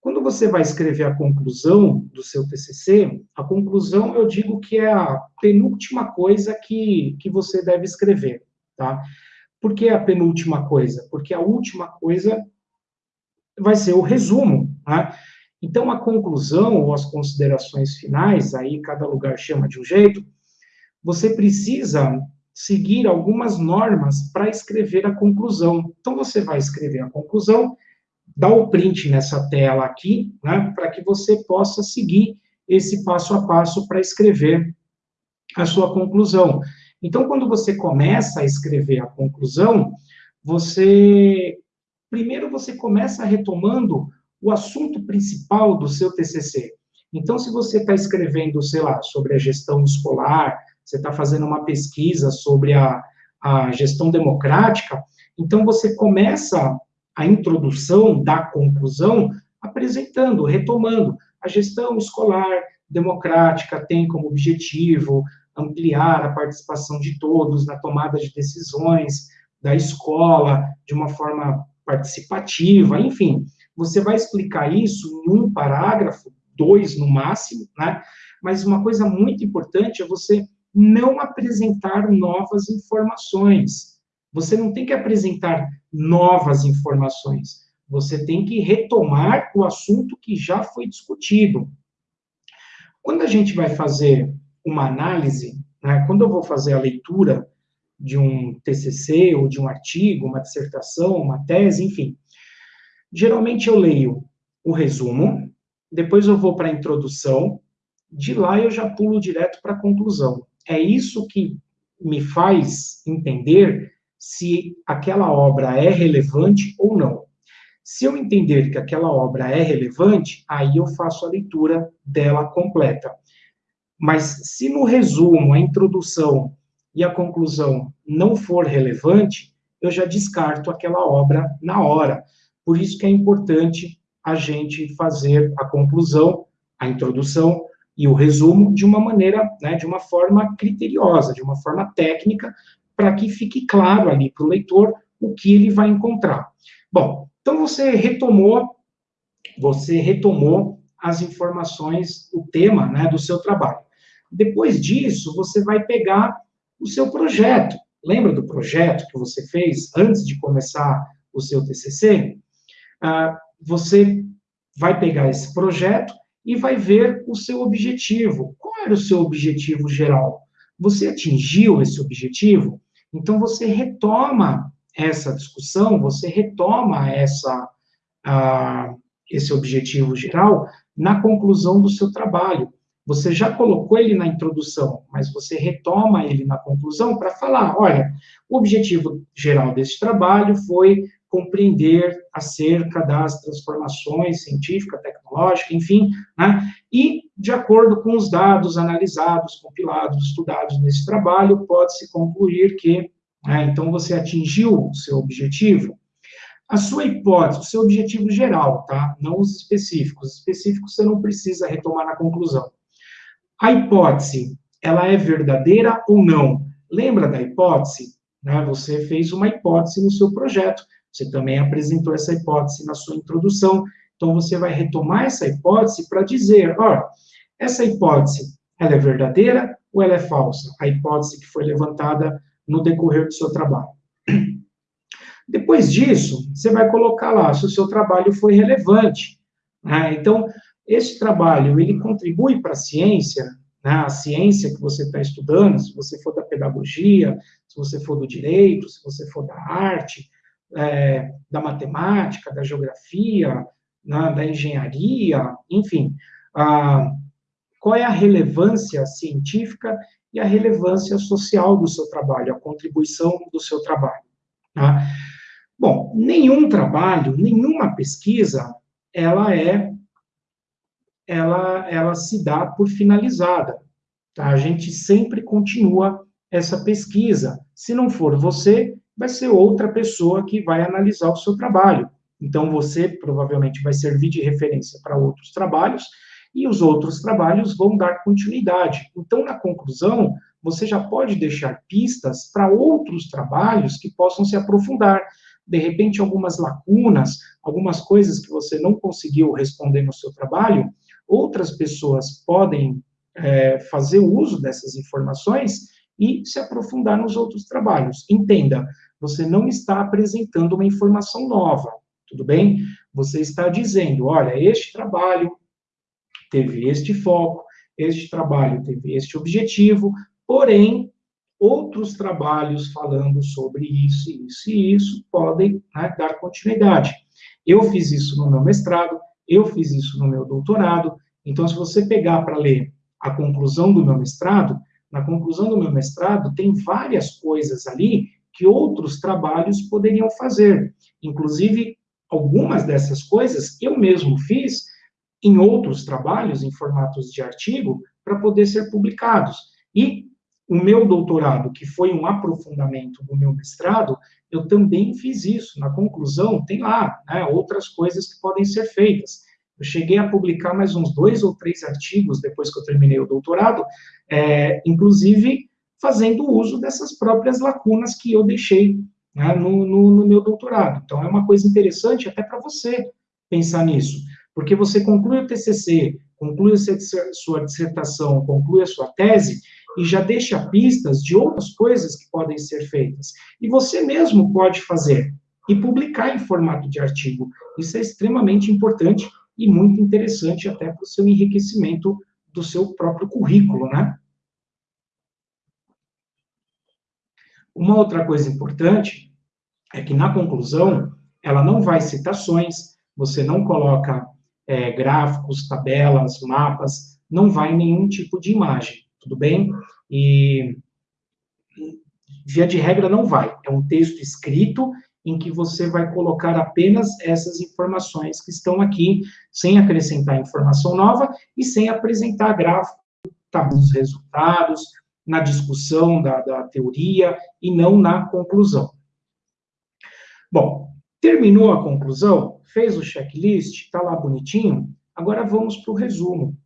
Quando você vai escrever a conclusão do seu TCC, a conclusão eu digo que é a penúltima coisa que, que você deve escrever, tá? Por que a penúltima coisa? Porque a última coisa vai ser o resumo, né? Então, a conclusão ou as considerações finais, aí cada lugar chama de um jeito, você precisa seguir algumas normas para escrever a conclusão. Então, você vai escrever a conclusão, dá o print nessa tela aqui, né, para que você possa seguir esse passo a passo para escrever a sua conclusão. Então, quando você começa a escrever a conclusão, você primeiro você começa retomando o assunto principal do seu TCC. Então, se você está escrevendo, sei lá, sobre a gestão escolar, você está fazendo uma pesquisa sobre a, a gestão democrática, então você começa a introdução da conclusão apresentando, retomando. A gestão escolar democrática tem como objetivo ampliar a participação de todos na tomada de decisões da escola de uma forma participativa, enfim, você vai explicar isso em um parágrafo, dois no máximo, né? Mas uma coisa muito importante é você não apresentar novas informações. Você não tem que apresentar novas informações. Você tem que retomar o assunto que já foi discutido. Quando a gente vai fazer uma análise, né, quando eu vou fazer a leitura de um TCC ou de um artigo, uma dissertação, uma tese, enfim, geralmente eu leio o resumo, depois eu vou para a introdução, de lá eu já pulo direto para a conclusão. É isso que me faz entender se aquela obra é relevante ou não. Se eu entender que aquela obra é relevante, aí eu faço a leitura dela completa. Mas se no resumo, a introdução e a conclusão não for relevante, eu já descarto aquela obra na hora. Por isso que é importante a gente fazer a conclusão, a introdução e o resumo de uma maneira, né, de uma forma criteriosa, de uma forma técnica, para que fique claro ali para o leitor o que ele vai encontrar. Bom, então você retomou, você retomou as informações, o tema, né, do seu trabalho. Depois disso, você vai pegar o seu projeto. Lembra do projeto que você fez antes de começar o seu TCC? Ah, você vai pegar esse projeto e vai ver o seu objetivo. Qual era o seu objetivo geral? Você atingiu esse objetivo? Então, você retoma essa discussão, você retoma essa, esse objetivo geral na conclusão do seu trabalho. Você já colocou ele na introdução, mas você retoma ele na conclusão para falar: olha, o objetivo geral desse trabalho foi compreender acerca das transformações científica, tecnológica, enfim, né? e, de acordo com os dados analisados, compilados, estudados nesse trabalho, pode-se concluir que, né, então, você atingiu o seu objetivo. A sua hipótese, o seu objetivo geral, tá? Não os específicos. Os específicos você não precisa retomar na conclusão. A hipótese, ela é verdadeira ou não? Lembra da hipótese? Né? Você fez uma hipótese no seu projeto você também apresentou essa hipótese na sua introdução, então você vai retomar essa hipótese para dizer, ó, essa hipótese, ela é verdadeira ou ela é falsa? A hipótese que foi levantada no decorrer do seu trabalho. Depois disso, você vai colocar lá se o seu trabalho foi relevante. Né? Então, esse trabalho, ele contribui para a ciência, né? a ciência que você está estudando, se você for da pedagogia, se você for do direito, se você for da arte, é, da matemática, da geografia, né, da engenharia, enfim, a, qual é a relevância científica e a relevância social do seu trabalho, a contribuição do seu trabalho. Tá? Bom, nenhum trabalho, nenhuma pesquisa, ela é, ela, ela se dá por finalizada. Tá? A gente sempre continua essa pesquisa. Se não for você, vai ser outra pessoa que vai analisar o seu trabalho. Então, você provavelmente vai servir de referência para outros trabalhos, e os outros trabalhos vão dar continuidade. Então, na conclusão, você já pode deixar pistas para outros trabalhos que possam se aprofundar. de repente, algumas lacunas, algumas coisas que você não conseguiu responder no seu trabalho, outras pessoas podem é, fazer uso dessas informações e se aprofundar nos outros trabalhos. Entenda, você não está apresentando uma informação nova, tudo bem? Você está dizendo, olha, este trabalho teve este foco, este trabalho teve este objetivo, porém, outros trabalhos falando sobre isso, isso e isso podem né, dar continuidade. Eu fiz isso no meu mestrado, eu fiz isso no meu doutorado, então, se você pegar para ler a conclusão do meu mestrado, na conclusão do meu mestrado, tem várias coisas ali que outros trabalhos poderiam fazer. Inclusive, algumas dessas coisas eu mesmo fiz em outros trabalhos, em formatos de artigo, para poder ser publicados. E o meu doutorado, que foi um aprofundamento do meu mestrado, eu também fiz isso. Na conclusão, tem lá né, outras coisas que podem ser feitas. Eu cheguei a publicar mais uns dois ou três artigos depois que eu terminei o doutorado, é, inclusive fazendo uso dessas próprias lacunas que eu deixei né, no, no, no meu doutorado. Então, é uma coisa interessante até para você pensar nisso, porque você conclui o TCC, conclui a sua dissertação, conclui a sua tese, e já deixa pistas de outras coisas que podem ser feitas. E você mesmo pode fazer e publicar em formato de artigo. Isso é extremamente importante e muito interessante até para o seu enriquecimento do seu próprio currículo, né? Uma outra coisa importante é que na conclusão ela não vai citações, você não coloca é, gráficos, tabelas, mapas, não vai nenhum tipo de imagem, tudo bem? E via de regra não vai. É um texto escrito em que você vai colocar apenas essas informações que estão aqui, sem acrescentar informação nova e sem apresentar gráfico tá, dos resultados, na discussão da, da teoria e não na conclusão. Bom, terminou a conclusão, fez o checklist, está lá bonitinho, agora vamos para o resumo.